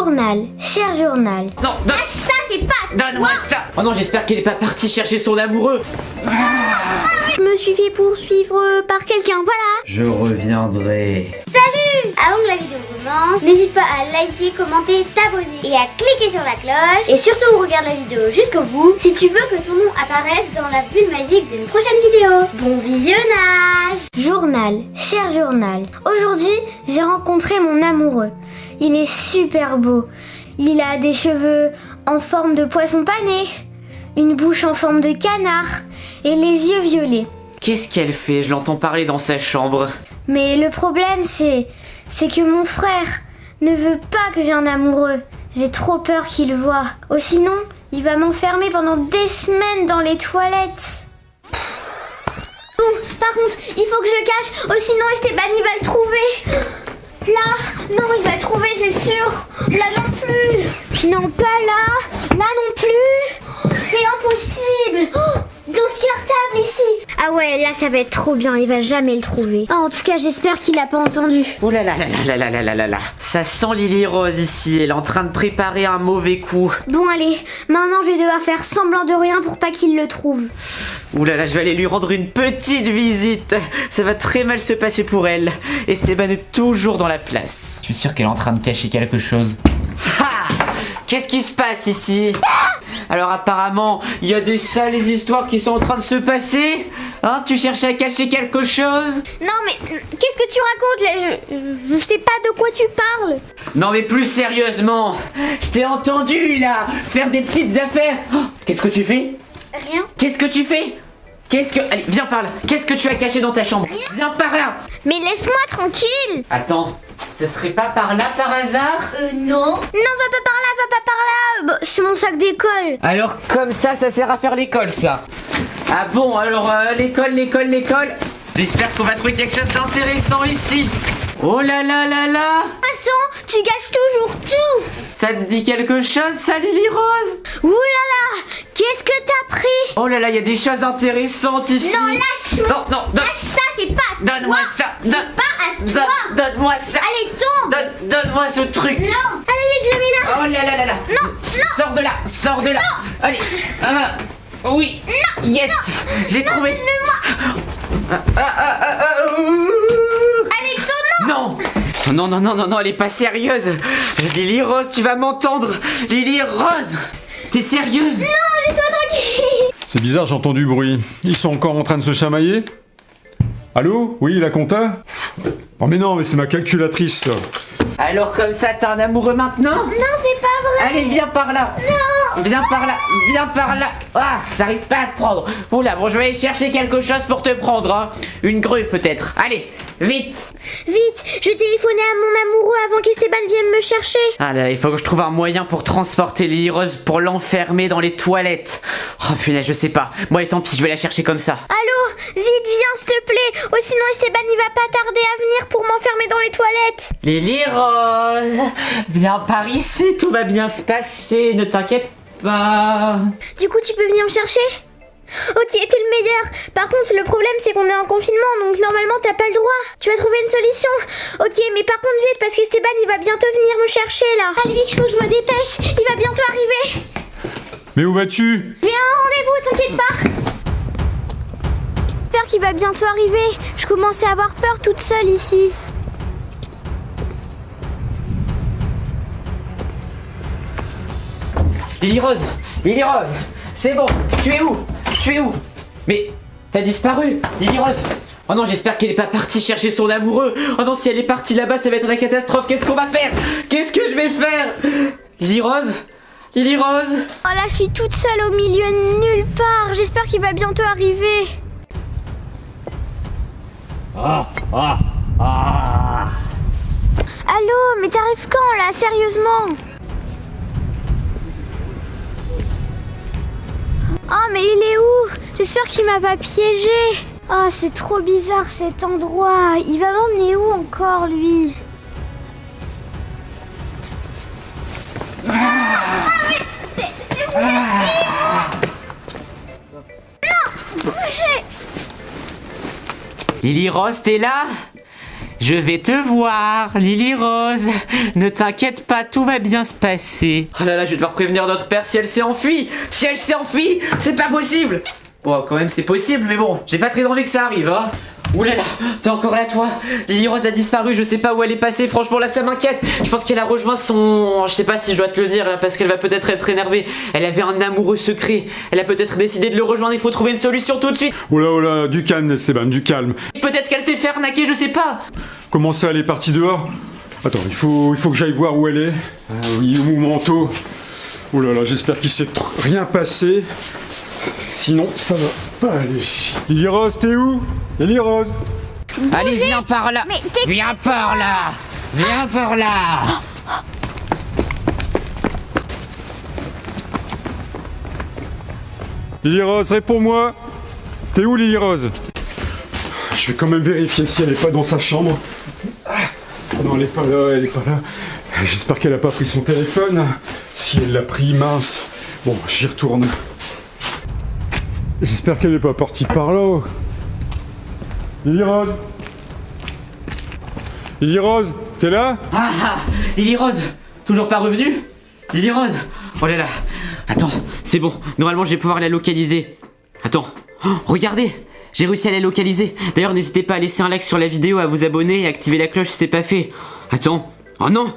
Journal, cher journal. Non, donne, Ça, c'est pas donne-moi ça Oh non, j'espère qu'elle est pas partie chercher son amoureux Je me suis fait poursuivre par quelqu'un, voilà. Je reviendrai. Salut Avant que la vidéo commence, n'hésite pas à liker, commenter, t'abonner et à cliquer sur la cloche. Et surtout, regarde la vidéo jusqu'au bout si tu veux que ton nom apparaisse dans la bulle magique d'une prochaine vidéo. Bon visionnage Journal, cher journal. Aujourd'hui, j'ai rencontré mon amoureux. Il est super beau. Il a des cheveux en forme de poisson pané, une bouche en forme de canard et les yeux violets. Qu'est-ce qu'elle fait? Je l'entends parler dans sa chambre. Mais le problème, c'est. c'est que mon frère ne veut pas que j'ai un amoureux. J'ai trop peur qu'il le voie. Oh, sinon, il va m'enfermer pendant des semaines dans les toilettes. Bon, par contre, il faut que je cache, oh, sinon Esteban il va le trouver. Non, il va trouver, c'est sûr. Là non plus. Non, pas là. Là non plus. C'est impossible. Oh, dans ce cartable ici. Ah ouais, là ça va être trop bien, il va jamais le trouver. Ah, en tout cas, j'espère qu'il a pas entendu. Oh là là là là là là là là là Ça sent Lily Rose ici, elle est en train de préparer un mauvais coup. Bon, allez, maintenant je vais devoir faire semblant de rien pour pas qu'il le trouve. Ouh là là, je vais aller lui rendre une petite visite. Ça va très mal se passer pour elle. Esteban est toujours dans la place. Je suis sûr qu'elle est en train de cacher quelque chose. Ha Qu'est-ce qui se passe ici? Alors apparemment, il y a des sales histoires qui sont en train de se passer. Hein, tu cherchais à cacher quelque chose? Non, mais euh, qu'est-ce que tu racontes là? Je, je, je sais pas de quoi tu parles. Non mais plus sérieusement, je t'ai entendu là faire des petites affaires. Oh, Qu'est-ce que tu fais? Rien. Qu'est-ce que tu fais? Qu'est-ce que... Allez, viens par là. Qu'est-ce que tu as caché dans ta chambre? Viens par là. Mais laisse-moi tranquille. Attends, ce serait pas par là par hasard? Euh, non. Non, va pas par là, va pas par là. Bah, c'est mon sac d'école. Alors comme ça, ça sert à faire l'école ça? Ah bon, alors euh, l'école, l'école, l'école? J'espère qu'on va trouver quelque chose d'intéressant ici. Oh là là là là façon, tu gâches toujours tout. Ça te dit quelque chose ça Lily Rose? Ouh là là, qu'est-ce que t'as pris? Oh là là, il y a des choses intéressantes ici. Non, lâche-moi. Non, non, donne- Lâche ça, c'est pas à donne-moi ça. C'est Donne, pas à toi. donne-moi ça. Allez, tombe. Donne, donne-moi ce truc. Non. Allez, vite, je le mets là. Oh là là là là Non, non. Sors de là, sors de là Allez Ah, Oui Yes J'ai trouvé Ah, ah, ah, ah, ah, ouh. Avec ton nom. Non. Non, non, non, non, non, elle est pas sérieuse. Lily Rose, tu vas m'entendre. Lily Rose T'es sérieuse? Non, laisse-moi tranquille. C'est bizarre, j'ai entendu bruit. Ils sont encore en train de se chamailler? Allô? Oui, la compta? Oh mais non, mais c'est ma calculatrice. Alors comme ça, t'as un amoureux maintenant? Non, c'est pas vrai. Allez, viens par là. Non. Viens par là Viens par là. Ah, j'arrive pas à te prendre. Oula, bon, je vais aller chercher quelque chose pour te prendre, hein. Une grue, peut-être. Allez, vite Vite, je vais téléphoner à mon amoureux avant qu'Esteban vienne me chercher. Ah là, il faut que je trouve un moyen pour transporter Lily Rose pour l'enfermer dans les toilettes. Oh punaise, je sais pas. Bon, allez, tant pis, je vais la chercher comme ça. Allô, vite, viens, s'il te plaît. Oh, sinon Esteban, il va pas tarder à venir pour m'enfermer dans les toilettes. Lily Rose, viens par ici, tout va bien se passer, ne t'inquiète pas. Du coup, tu peux venir me chercher? Ok, t'es le meilleur. Par contre, le problème, c'est qu'on est en confinement, donc normalement, t'as pas le droit. Tu vas trouver une solution. Ok, mais par contre, vite, parce qu'Esteban, il va bientôt venir me chercher, là. Allez, vite, faut que je me dépêche. Il va bientôt arriver. Mais où vas-tu? J'ai un rendez-vous, t'inquiète pas. J'espère qu'il va bientôt arriver. Je commençais à avoir peur toute seule ici. Lily Rose, Lily Rose, c'est bon, tu es où? Tu es où Mais t'as disparu, Lily Rose Oh non, j'espère qu'elle est pas partie chercher son amoureux. Oh non, si elle est partie là-bas, ça va être la catastrophe. Qu'est-ce qu'on va faire? Qu'est-ce que je vais faire? Lily Rose Lily Rose Oh là, je suis toute seule au milieu de nulle part. J'espère qu'il va bientôt arriver. Allô, mais t'arrives quand là, sérieusement? Mais il est où? J'espère qu'il m'a pas piégé. Oh, c'est trop bizarre cet endroit. Il va m'emmener où encore, lui? Ah, vous Non Bougez Lily Rose, t'es là? Je vais te voir, Lily Rose. Ne t'inquiète pas, tout va bien se passer. Oh là là, je vais devoir prévenir notre père si elle s'est enfuie. Si elle s'est enfuie, c'est pas possible. Bon, quand même, c'est possible, mais bon, j'ai pas très envie que ça arrive, hein. Là là, t'es encore là toi? Lily Rose a disparu, je sais pas où elle est passée, franchement là ça m'inquiète. Je pense qu'elle a rejoint son... Je sais pas si je dois te le dire là parce qu'elle va peut-être être énervée. Elle avait un amoureux secret, elle a peut-être décidé de le rejoindre, il faut trouver une solution tout de suite. Oula, oula, du calme, Esteban, du calme. Peut-être qu'elle s'est fait arnaquer, je sais pas. Comment ça, elle est partie dehors? Attends, il faut, il faut que j'aille voir où elle est. Ah oui, mon manteau? Là là, j'espère qu'il s'est rien passé. Sinon, ça va pas aller. Lily Rose, t'es où? Lily Rose Allez, viens par là Mais t'es- Viens par là Viens par là Lily Rose, réponds-moi T'es où, Lily Rose? Je vais quand même vérifier si elle est pas dans sa chambre. Ah, non, elle est pas là, elle est pas là. J'espère qu'elle a pas pris son téléphone. Si elle l'a pris, mince. Bon, j'y retourne. J'espère qu'elle est pas partie par là. Lily Rose Lily Rose, t'es là? Ah ah Lily Rose Toujours pas revenue? Lily Rose Oh là là Attends, c'est bon. Normalement, je vais pouvoir la localiser. Attends. Oh, regardez J'ai réussi à la localiser. D'ailleurs, n'hésitez pas à laisser un like sur la vidéo, à vous abonner et à activer la cloche si c'est pas fait. Attends. Oh non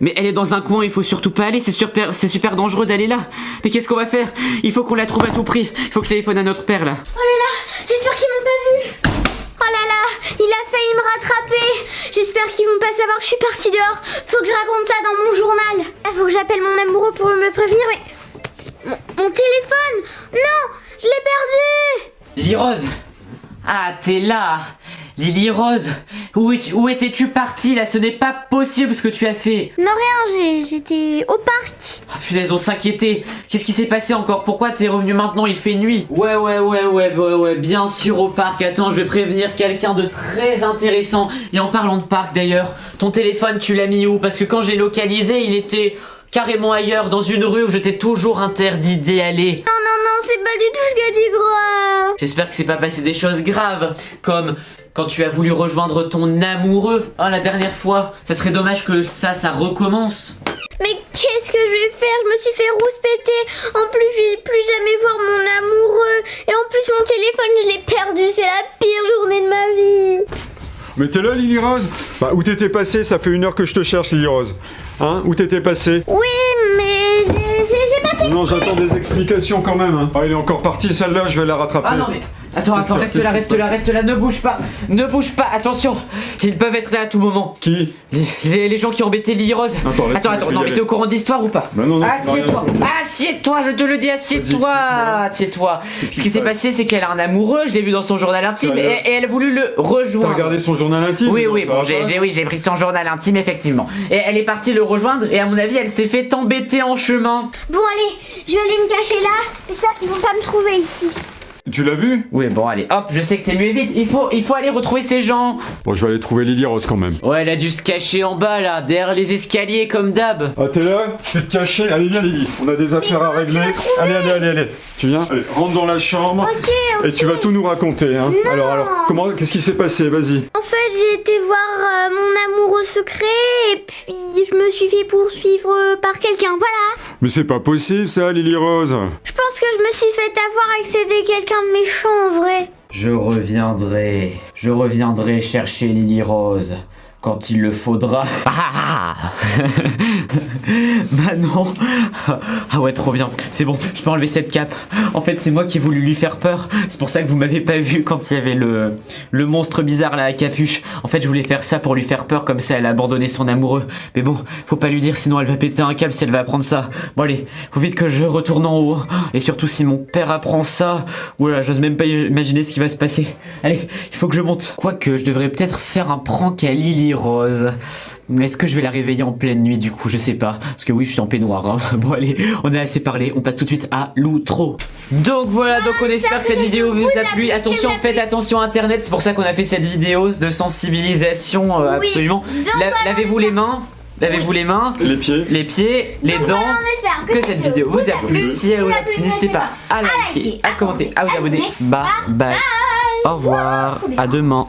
mais elle est dans un coin, il faut surtout pas aller, c'est super, c'est super dangereux d'aller là. Mais qu'est-ce qu'on va faire? Il faut qu'on la trouve à tout prix. Il faut que je téléphone à notre père là. Oh là là, j'espère qu'ils m'ont pas vu. Oh là là, il a failli me rattraper. J'espère qu'ils vont pas savoir que je suis partie dehors. Faut que je raconte ça dans mon journal. Il faut que j'appelle mon amoureux pour me prévenir, mais... Mon, mon téléphone? Non, je l'ai perdu Lily Rose Ah, t'es là Lily Rose Où, où étais-tu partie là? Ce n'est pas possible ce que tu as fait Non, rien, j'ai- j'étais au parc. Oh punaise, on s'inquiétait Qu'est-ce qui s'est passé encore? Pourquoi t'es revenu maintenant? Il fait nuit Ouais, ouais, ouais, ouais, ouais, ouais, bien sûr au parc. Attends, je vais prévenir quelqu'un de très intéressant. Et en parlant de parc d'ailleurs, ton téléphone, tu l'as mis où? Parce que quand j'ai localisé, il était carrément ailleurs, dans une rue où je t'ai toujours interdit d'y aller. Non, non, non, c'est pas du tout ce que tu crois. J'espère que c'est pas passé des choses graves, comme quand tu as voulu rejoindre ton amoureux, hein, la dernière fois. Ça serait dommage que ça, ça recommence. Mais qu'est-ce que je vais faire? Je me suis fait rouspéter. En plus, je vais plus jamais voir mon amoureux. Et en plus, mon téléphone, je l'ai perdu. C'est la pire journée de ma vie. Mais t'es là, Lily Rose? Bah, où t'étais passé? Ça fait une heure que je te cherche, Lily Rose. Hein? Où t'étais passé? Oui, mais j'ai pas fait. Non, j'attends des explications quand même. Hein. Ah, elle est encore partie, celle-là, je vais la rattraper. Ah non mais... Attends, attends, reste là, reste là, reste là, ne bouge pas, ne bouge pas, attention, ils peuvent être là à tout moment. Qui? Les, les gens qui ont embêté Lily Rose. Attends, attends, attends, non mais t'es au courant de l'histoire ou pas? Bah non, non. Assieds-toi, non, assieds-toi, je te le dis, assieds-toi, assieds-toi. Ce qui qui se s'est passé, c'est qu'elle a un amoureux, je l'ai vu dans son journal intime, et, et elle a voulu le T'as rejoindre. regardé son journal intime? Oui, oui, bon, j'ai, oui, j'ai pris son journal intime, effectivement. Et elle est partie le rejoindre, et à mon avis, elle s'est fait embêter en chemin. Bon, allez, je vais aller me cacher là. J'espère qu'ils vont pas me trouver ici. Tu l'as vu? Oui, bon, allez, hop, je sais que t'es mieux vite. Il faut, il faut aller retrouver ces gens. Bon, je vais aller trouver Lily Rose quand même. Ouais, elle a dû se cacher en bas, là, derrière les escaliers, comme d'hab. Ah, t'es là? Tu te cacher Allez, viens, Lily. On a des affaires à régler. Allez, allez, allez, allez. Tu viens? Allez, rentre dans la chambre. Ok, ok. Et tu vas tout nous raconter, hein. Alors, alors, comment, qu'est-ce qui s'est passé? Vas-y. En fait, j'ai été voir euh, mon amoureux secret et puis je me suis fait poursuivre euh, par quelqu'un. Voilà. Mais c'est pas possible, ça, Lily Rose. Je pense que je me suis fait avoir et que c'était quelqu'un de méchant en vrai. Je reviendrai, je reviendrai chercher Lily Rose quand il le faudra. Ah bah non Ah ouais, trop bien. C'est bon, je peux enlever cette cape. En fait, c'est moi qui ai voulu lui faire peur. C'est pour ça que vous m'avez pas vu quand il y avait le, le monstre bizarre là à capuche. En fait, je voulais faire ça pour lui faire peur, comme ça elle a abandonné son amoureux. Mais bon, faut pas lui dire, sinon elle va péter un câble si elle va apprendre ça. Bon allez, faut vite que je retourne en haut. Et surtout si mon père apprend ça, oula, j'ose même pas imaginer ce qui va se passer. Allez, il faut que je monte. Quoique, je devrais peut-être faire un prank à Lily Rose. Est-ce que je vais la réveiller en pleine nuit du coup? Je sais pas. Parce que oui, je suis en peignoir. hein. Bon allez, on a assez parlé. On passe tout de suite à l'outro. Donc voilà, donc on espère que cette vidéo vous a plu. Attention, faites attention à Internet. C'est pour ça qu'on a fait cette vidéo de sensibilisation euh, absolument. La- Lavez-vous les mains? Lavez-vous les mains, Les pieds. les pieds, les dents. Que cette vidéo vous a plu. Si elle vous a plu, n'hésitez pas à liker, liker, à commenter, à vous abonner. Bye bye. Au revoir. À demain.